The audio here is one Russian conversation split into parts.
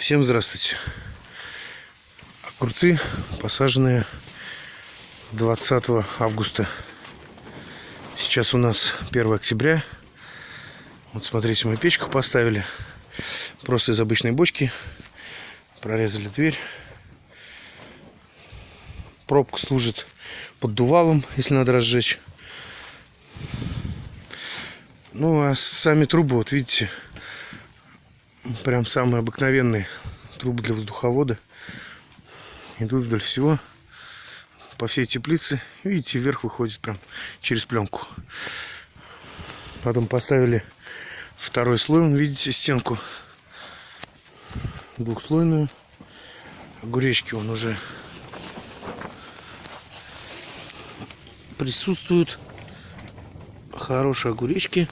Всем здравствуйте. Огурцы посаженные 20 августа. Сейчас у нас 1 октября. Вот смотрите, мы печку поставили. Просто из обычной бочки. Прорезали дверь. Пробка служит поддувалом, если надо разжечь. Ну, а сами трубы, вот видите, прям самые обыкновенные трубы для воздуховода. Идут вдоль всего по всей теплице. Видите, вверх выходит прям через пленку. Потом поставили второй слой, видите, стенку двухслойную. Огуречки он уже присутствуют. Хорошие огуречки.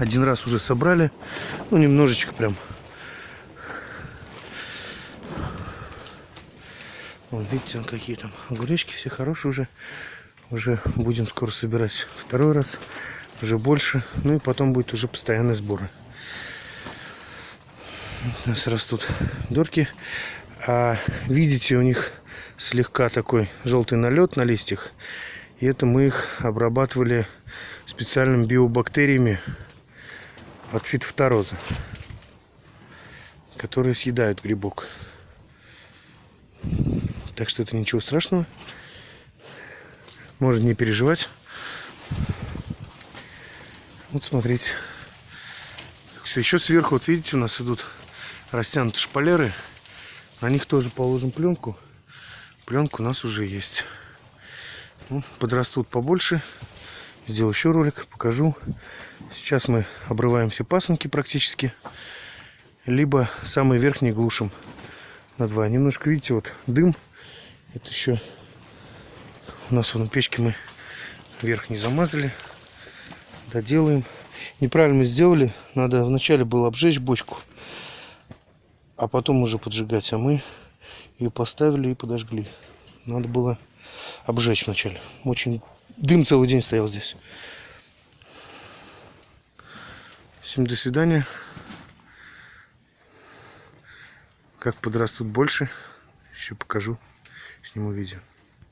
Один раз уже собрали. Ну, немножечко прям. Вот видите, он какие там огуречки, все хорошие уже. Уже будем скоро собирать второй раз. Уже больше. Ну и потом будет уже постоянные сборы. У нас растут дорки. А видите, у них слегка такой желтый налет на листьях. И это мы их обрабатывали специальными биобактериями от фитофтороза, которые съедают грибок. Так что это ничего страшного. Можно не переживать. Вот смотрите. Все, еще сверху, вот видите, у нас идут растянутые шпалеры. На них тоже положим пленку. Пленка у нас уже есть. Ну, подрастут побольше. Сделаю еще ролик, покажу. Сейчас мы обрываем все пасынки практически. Либо самый верхний глушим на два. Немножко, видите, вот дым. Это еще у нас на печке мы верх не замазали. Доделаем. Неправильно мы сделали. Надо вначале было обжечь бочку, а потом уже поджигать. А мы ее поставили и подожгли. Надо было обжечь вначале. Очень дым целый день стоял здесь. Всем до свидания. Как подрастут больше, еще покажу, сниму видео.